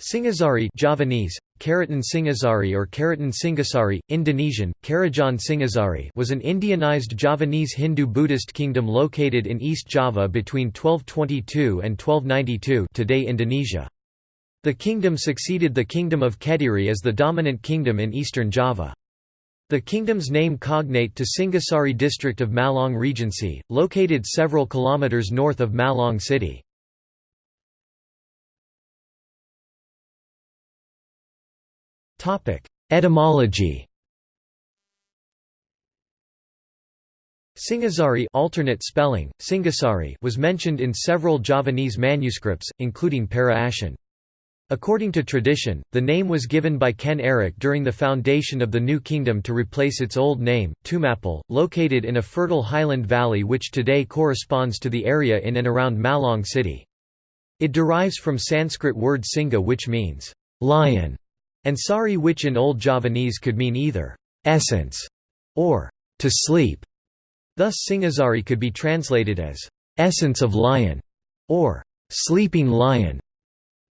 Singasari Javanese, Keraton Singasari or Keraton Singasari, Indonesian, Karajan Singasari was an Indianized Javanese Hindu-Buddhist kingdom located in East Java between 1222 and 1292 today Indonesia. The kingdom succeeded the Kingdom of Kediri as the dominant kingdom in eastern Java. The kingdom's name cognate to Singasari district of Malang Regency, located several kilometers north of Malang city. Etymology Singasari alternate spelling, Singasari was mentioned in several Javanese manuscripts, including Parahasian. According to tradition, the name was given by Ken Arok during the foundation of the new kingdom to replace its old name, Tumapel, located in a fertile highland valley which today corresponds to the area in and around Malang city. It derives from Sanskrit word singa which means, lion, and sari which in Old Javanese could mean either essence or to sleep. Thus Singasari could be translated as essence of lion or sleeping lion.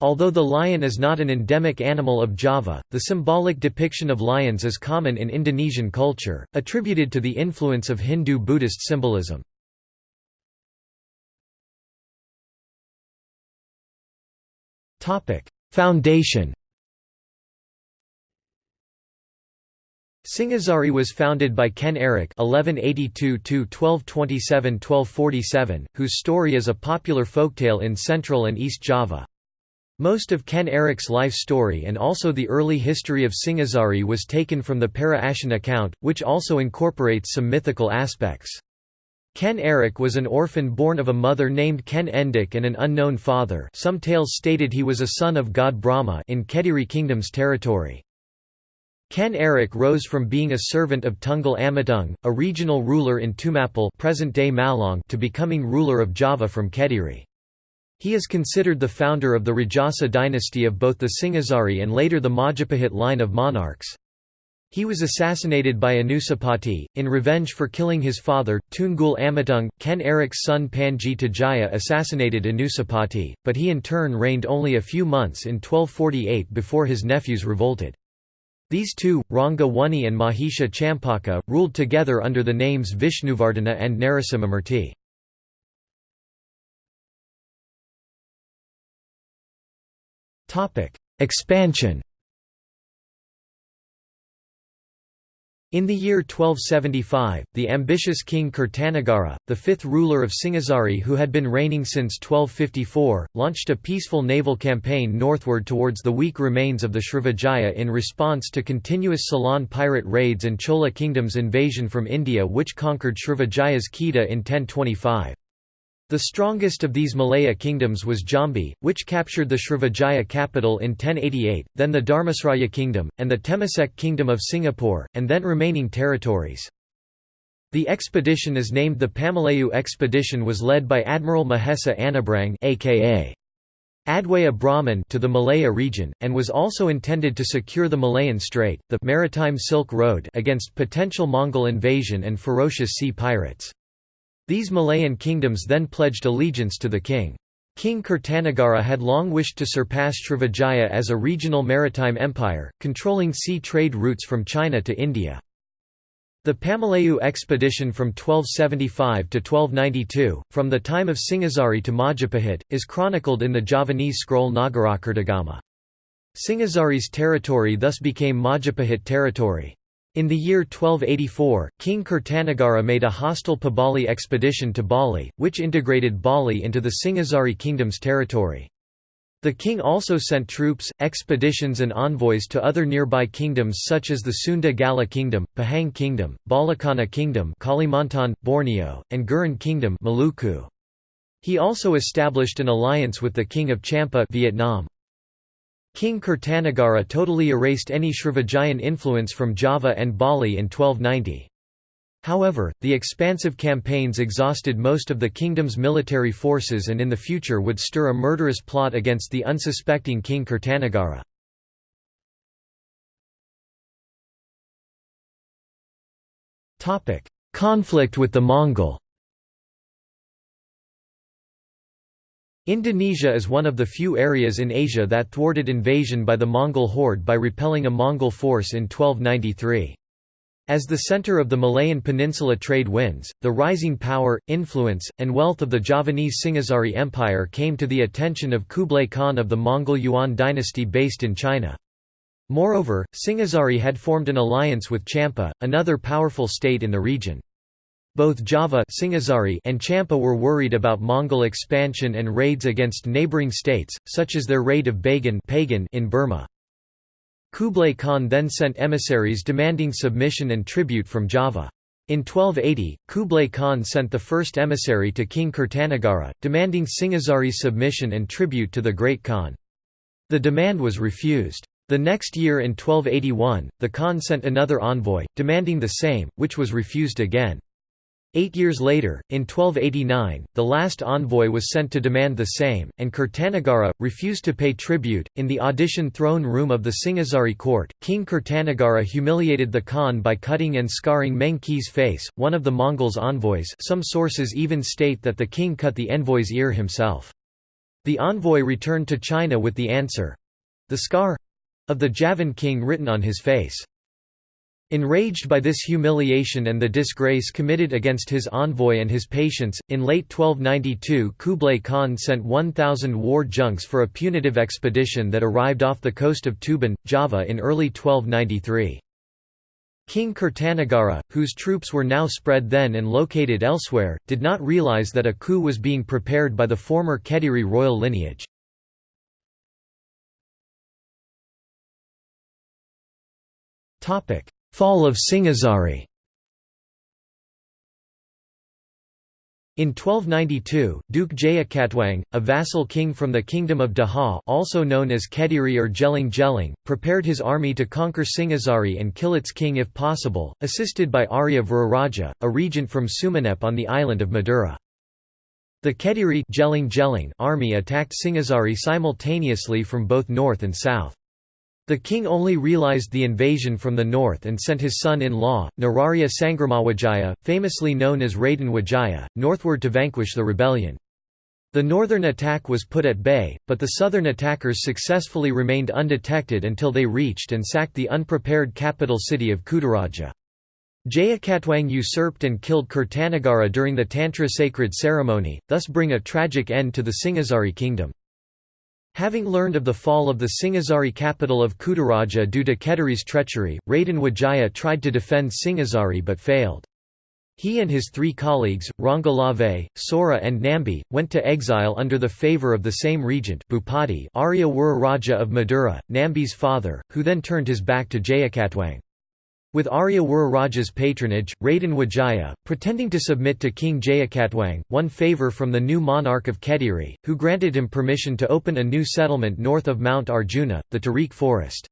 Although the lion is not an endemic animal of Java, the symbolic depiction of lions is common in Indonesian culture, attributed to the influence of Hindu-Buddhist symbolism. Foundation Singasari was founded by Ken Arok (1182–1227–1247), whose story is a popular folktale in Central and East Java. Most of Ken Arok's life story and also the early history of Singasari was taken from the Parahasian account, which also incorporates some mythical aspects. Ken Arok was an orphan born of a mother named Ken Endok and an unknown father some tales stated he was a son of god Brahma in Kediri Kingdom's territory. Ken Arok rose from being a servant of Tunggul Ametung, a regional ruler in Tumapel present-day Malang to becoming ruler of Java from Kediri. He is considered the founder of the Rajasa dynasty of both the Singasari and later the Majapahit line of monarchs. He was assassinated by Anusapati, in revenge for killing his father, Tunggul Ametung. Ken Arok's son Panji Tejaya assassinated Anusapati, but he in turn reigned only a few months in 1248 before his nephews revolted. These two, Ranga Wuni and Mahisha Champaka, ruled together under the names Vishnuvardhana and Narasimhamurti. Expansion In the year 1275, the ambitious king Kertanagara, the fifth ruler of Singasari who had been reigning since 1254, launched a peaceful naval campaign northward towards the weak remains of the Srivijaya in response to continuous Ceylon pirate raids and Chola kingdom's invasion from India which conquered Srivijaya's Kedah in 1025. The strongest of these Malaya kingdoms was Jambi, which captured the Srivijaya capital in 1088, then the Dharmasraya kingdom, and the Temasek kingdom of Singapore, and then remaining territories. The expedition is named the Pamalayu expedition was led by Admiral Mahesa Anabrang aka Adwaya Brahman to the Malaya region, and was also intended to secure the Malayan Strait the Maritime Silk Road against potential Mongol invasion and ferocious sea pirates. These Malayan kingdoms then pledged allegiance to the king. King Kertanagara had long wished to surpass Srivijaya as a regional maritime empire, controlling sea trade routes from China to India. The Pamalayu expedition from 1275 to 1292, from the time of Singasari to Majapahit, is chronicled in the Javanese scroll Nagarakretagama. Singasari's territory thus became Majapahit territory. In the year 1284, King Kertanagara made a hostile Pabali expedition to Bali, which integrated Bali into the Singasari kingdom's territory. The king also sent troops, expeditions and envoys to other nearby kingdoms such as the Sunda Galuh Kingdom, Pahang Kingdom, Balakhana Kingdom Kalimantan, Borneo, and Gurun Kingdom Maluku. He also established an alliance with the King of Champa Vietnam. King Kertanagara totally erased any Srivijayan influence from Java and Bali in 1290. However, the expansive campaigns exhausted most of the kingdom's military forces and in the future would stir a murderous plot against the unsuspecting King Kertanagara. Conflict with the Mongol Indonesia is one of the few areas in Asia that thwarted invasion by the Mongol horde by repelling a Mongol force in 1293. As the center of the Malayan Peninsula trade winds, the rising power, influence, and wealth of the Javanese Singhasari Empire came to the attention of Kublai Khan of the Mongol Yuan dynasty based in China. Moreover, Singhasari had formed an alliance with Champa, another powerful state in the region. Both Java and Champa were worried about Mongol expansion and raids against neighboring states, such as their raid of Bagan in Burma. Kublai Khan then sent emissaries demanding submission and tribute from Java. In 1280, Kublai Khan sent the first emissary to King Kertanagara, demanding Singhasari's submission and tribute to the Great Khan. The demand was refused. The next year in 1281, the Khan sent another envoy, demanding the same, which was refused again. Eight years later, in 1289, the last envoy was sent to demand the same, and Kertanagara, refused to pay tribute. In the audition throne room of the Singhasari court, King Kertanagara humiliated the Khan by cutting and scarring Mengki's face, one of the Mongols' envoys some sources even state that the king cut the envoy's ear himself. The envoy returned to China with the answer—the scar—of the Javan king written on his face. Enraged by this humiliation and the disgrace committed against his envoy and his patients, in late 1292 Kublai Khan sent 1,000 war junks for a punitive expedition that arrived off the coast of Tuban, Java in early 1293. King Kertanagara, whose troops were now spread then and located elsewhere, did not realize that a coup was being prepared by the former Kediri royal lineage. Topic: Fall of Singhasari In 1292, Duke Jayakatwang, a vassal king from the Kingdom of Daha also known as Kediri or Jeling Jeling, prepared his army to conquer Singhasari and kill its king if possible, assisted by Arya Viraraja, a regent from Sumenep on the island of Madura. The Kediri Jeling Jeling army attacked Singhasari simultaneously from both north and south. The king only realized the invasion from the north and sent his son-in-law, Nararya Sangramawajaya, famously known as Raden Wijaya, northward to vanquish the rebellion. The northern attack was put at bay, but the southern attackers successfully remained undetected until they reached and sacked the unprepared capital city of Kutaraja. Jayakatwang usurped and killed Kertanagara during the Tantra sacred ceremony, thus bring a tragic end to the Singhasari kingdom. Having learned of the fall of the Singhasari capital of Kutaraja due to Kediri's treachery, Raden Wijaya tried to defend Singhasari but failed. He and his three colleagues, Ranggalawe, Sora and Nambi, went to exile under the favour of the same regent Bhupati Arya Raja of Madura, Nambi's father, who then turned his back to Jayakatwang. With Arya Raja's patronage, Raden Wijaya, pretending to submit to King Jayakatwang, won favour from the new monarch of Kediri, who granted him permission to open a new settlement north of Mount Arjuna, the Tarik forest.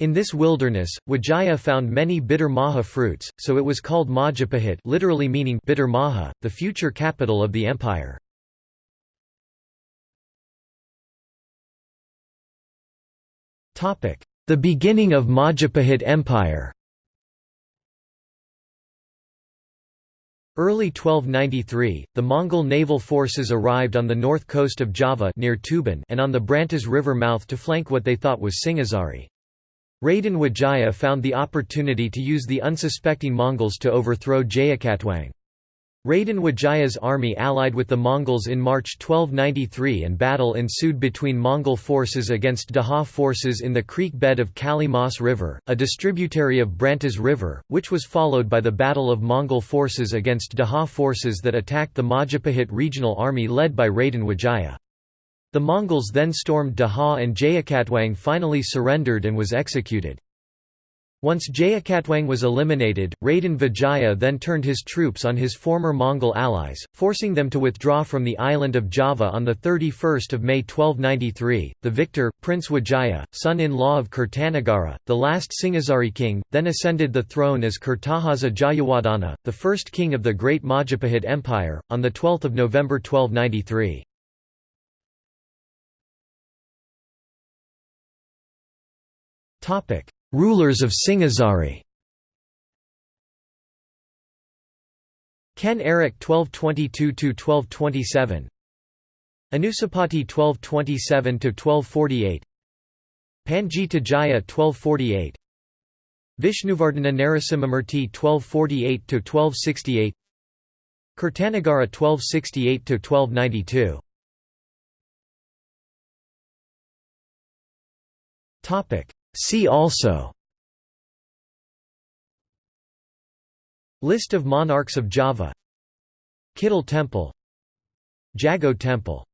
In this wilderness, Wijaya found many bitter maja fruits, so it was called Majapahit literally meaning bitter maja, the future capital of the empire. The beginning of Majapahit Empire Early 1293, the Mongol naval forces arrived on the north coast of Java near Tuban and on the Brantas River mouth to flank what they thought was Singhasari. Raden Wijaya found the opportunity to use the unsuspecting Mongols to overthrow Jayakatwang. Raden Wijaya's army allied with the Mongols in March 1293 and battle ensued between Mongol forces against Daha forces in the creek bed of Kali Mas River, a distributary of Brantas River, which was followed by the battle of Mongol forces against Daha forces that attacked the Majapahit regional army led by Raden Wijaya. The Mongols then stormed Daha and Jayakatwang finally surrendered and was executed. Once Jayakatwang was eliminated, Raden Wijaya then turned his troops on his former Mongol allies, forcing them to withdraw from the island of Java on 31 May 1293. The victor, Prince Wijaya, son-in-law of Kertanagara, the last Singhasari king, then ascended the throne as Kertarajasa Jayawardhana, the first king of the Great Majapahit Empire, on 12 November 1293. Topic Rulers of Singhasari Ken Arok 1222–1227 Anusapati 1227–1248 Pangita Jaya 1248 Vishnuvardhana Narasimhamurti 1248–1268 Kertanagara 1268–1292 See also. List of monarchs of Java. Kidal Temple. Jago Temple